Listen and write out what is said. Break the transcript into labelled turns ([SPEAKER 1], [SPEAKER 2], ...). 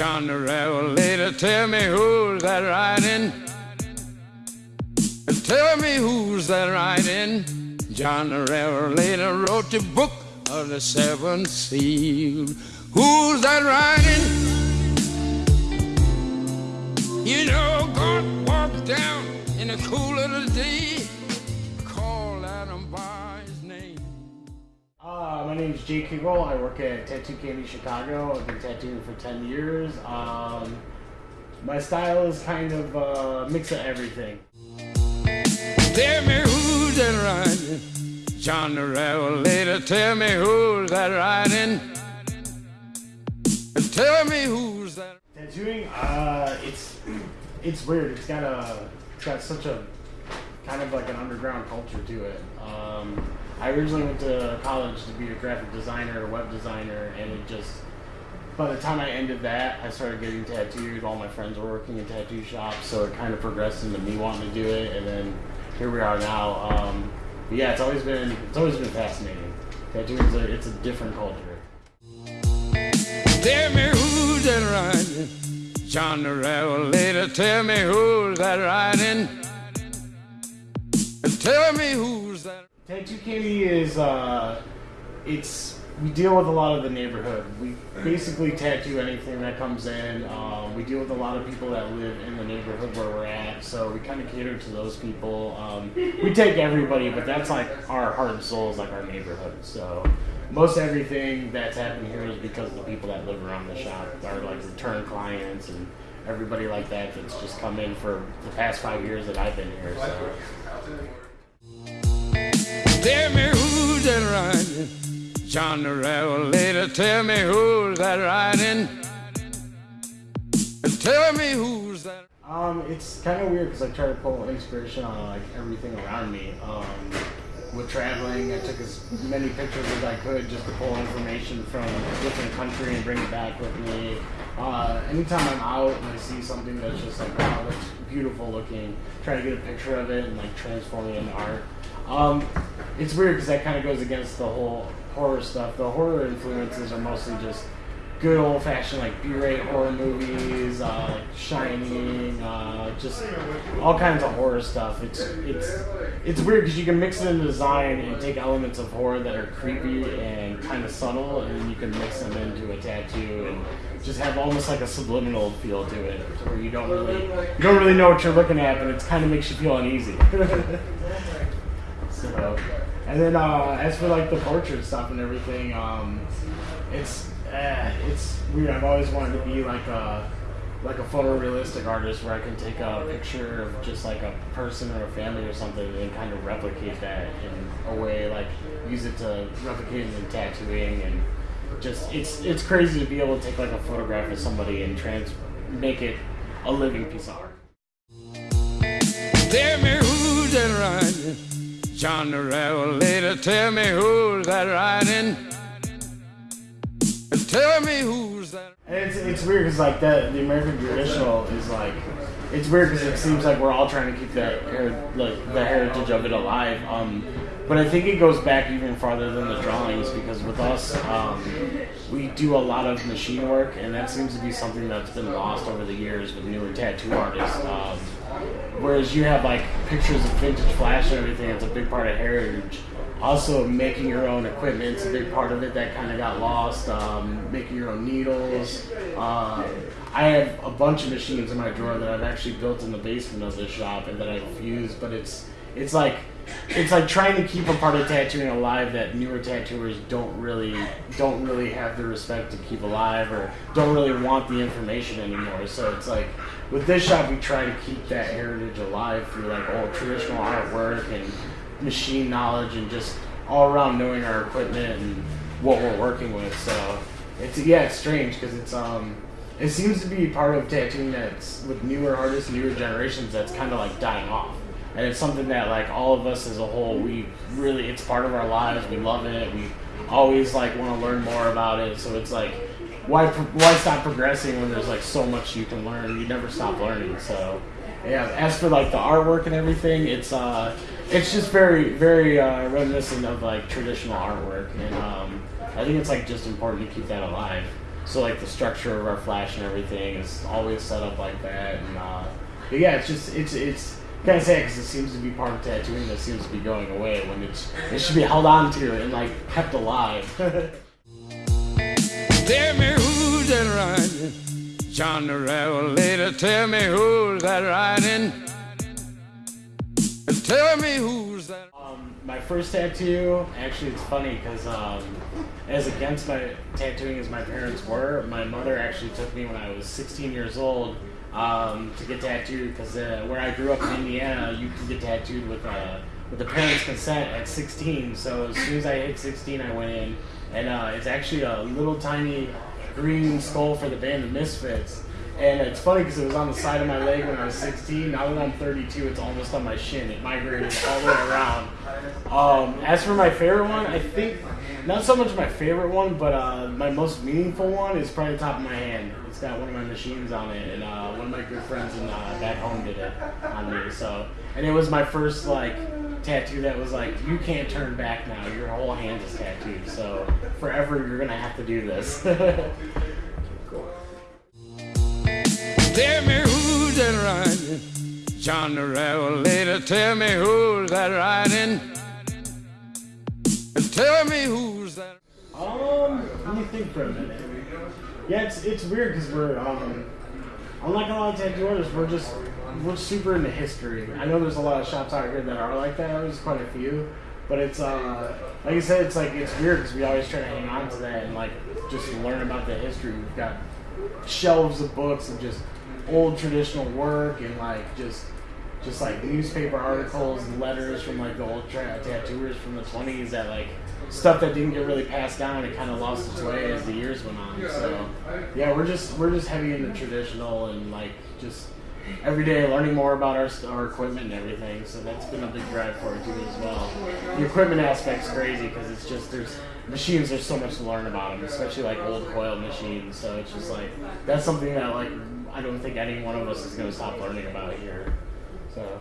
[SPEAKER 1] John the Revelator, tell me who's that riding? Tell me who's that riding? John the Revelator wrote the book of the seven seals. Who's that riding?
[SPEAKER 2] My name is Jake Kegel. I work at Tattoo Candy Chicago. I've been tattooing for 10 years. Um, my style is kind of a mix of everything.
[SPEAKER 1] Tell me who's that riding? John the Revelator, tell me who's that riding? Tell me who's that.
[SPEAKER 2] Tattooing, uh, it's it's weird. It's got a it's got such a kind of like an underground culture to it. Um, I originally went to college to be a graphic designer, a web designer, and it just by the time I ended that, I started getting tattooed. All my friends were working in tattoo shops, so it kind of progressed into me wanting to do it, and then here we are now. Um, yeah, it's always been it's always been fascinating. Tattooing is a, it's a different culture.
[SPEAKER 1] Tell me who's that riding? John the Revelator, tell me who's that riding? Tell me who's that.
[SPEAKER 2] Tattoo Candy is uh, it's we deal with a lot of the neighborhood. We basically tattoo anything that comes in. Um, we deal with a lot of people that live in the neighborhood where we're at, so we kind of cater to those people. Um, we take everybody, but that's like our heart and soul is like our neighborhood. So most everything that's happening here is because of the people that live around the shop are like return clients and everybody like that that's just come in for the past five years that I've been here. So.
[SPEAKER 1] Tell me who's that riding? John the Revelator, tell me who's that riding? Tell me who's that.
[SPEAKER 2] Um, it's kind of weird because I try to pull inspiration on like everything around me. Um, with traveling, I took as many pictures as I could just to pull information from a different country and bring it back with me. Uh, anytime I'm out and I see something that's just like, wow, that's beautiful looking, try to get a picture of it and like transform it into art. Um, it's weird because that kind of goes against the whole horror stuff. The horror influences are mostly just good old fashioned like B-rate horror movies, uh, Shining, uh, just all kinds of horror stuff. It's it's it's weird because you can mix it in design and take elements of horror that are creepy and kind of subtle, and then you can mix them into a tattoo and just have almost like a subliminal feel to it, where you don't really you don't really know what you're looking at, but it kind of makes you feel uneasy. so, and then uh, as for like the portrait stuff and everything, um, it's uh, it's weird. I've always wanted to be like a like a photorealistic artist where I can take a picture of just like a person or a family or something and kind of replicate that in a way, like use it to replicate it in tattooing and just it's it's crazy to be able to take like a photograph of somebody and trans make it a living piece of art.
[SPEAKER 1] John the Revelator, tell me who's that riding? Tell me who's that.
[SPEAKER 2] It's, it's weird because like that the American traditional is like it's weird because it seems like we're all trying to keep that like the heritage of it alive. Um, but I think it goes back even farther than the drawings because with us, um, we do a lot of machine work, and that seems to be something that's been lost over the years with newer tattoo artists. Um, whereas you have like pictures of vintage flash and everything, it's a big part of heritage. Also, making your own equipment is a big part of it that kind of got lost. Um, making your own needles. Uh, I have a bunch of machines in my drawer that I've actually built in the basement of this shop and that I've used, but it's it's like it's like trying to keep a part of tattooing alive that newer tattooers don't really don't really have the respect to keep alive or don't really want the information anymore. So it's like with this shop we try to keep that heritage alive through like old traditional artwork and machine knowledge and just all around knowing our equipment and what we're working with. So it's yeah, it's strange because it's um it seems to be part of tattooing that's with newer artists, newer generations that's kind of like dying off. And it's something that like all of us as a whole, we really it's part of our lives. We love it. We always like want to learn more about it. So it's like why why stop progressing when there's like so much you can learn? You never stop learning. So yeah, as for like the artwork and everything, it's uh it's just very very uh, reminiscent of like traditional artwork, and um, I think it's like just important to keep that alive. So like the structure of our flash and everything is always set up like that. And uh, but yeah, it's just it's it's kind of sad because it seems to be part of tattooing that seems to be going away when it's it should be held on to and like kept alive.
[SPEAKER 1] Tell me who's that riding? John the Revelator, tell me who's that riding? Tell me who's that.
[SPEAKER 2] Um, my first tattoo, actually, it's funny because um, as against my tattooing as my parents were, my mother actually took me when I was 16 years old um, to get tattooed because uh, where I grew up in Indiana, you can get tattooed with uh, with the parents' consent at 16. So as soon as I hit 16, I went in, and uh, it's actually a little tiny green skull for the band The Misfits. And it's funny because it was on the side of my leg when I was 16. Now that I'm 32, it's almost on my shin. It migrated all the way around. Um, as for my favorite one, I think not so much my favorite one, but uh, my most meaningful one is probably the top of my hand. It's got one of my machines on it, and uh, one of my good friends in uh, back home did it on me. So, and it was my first like tattoo that was like, you can't turn back now. Your whole hand is tattooed. So forever, you're gonna have to do this.
[SPEAKER 1] Tell me who's that riding? John the Revelator, tell me who's that riding? Tell me who's that.
[SPEAKER 2] Um, let me think for a minute. Yeah, it's it's weird because we're um, unlike a lot of tattoo artists, we're just we're super into history. I know there's a lot of shops out here that are like that. There's quite a few, but it's uh, like I said, it's like it's weird because we always try to hang on to that and like just learn about the history. We've got shelves of books and just old traditional work and like just just like newspaper articles and letters from like the old tra- tattooers from the 20s that like stuff that didn't get really passed down and it kind of lost its way as the years went on. So yeah we're just we're just heavy into traditional and like just every day learning more about our, our equipment and everything so that's been a big drive for it too as well. The equipment aspect's crazy because it's just there's machines there's so much to learn about them especially like old coil machines so it's just like that's something that like i don't think any one of us is going to stop learning about here so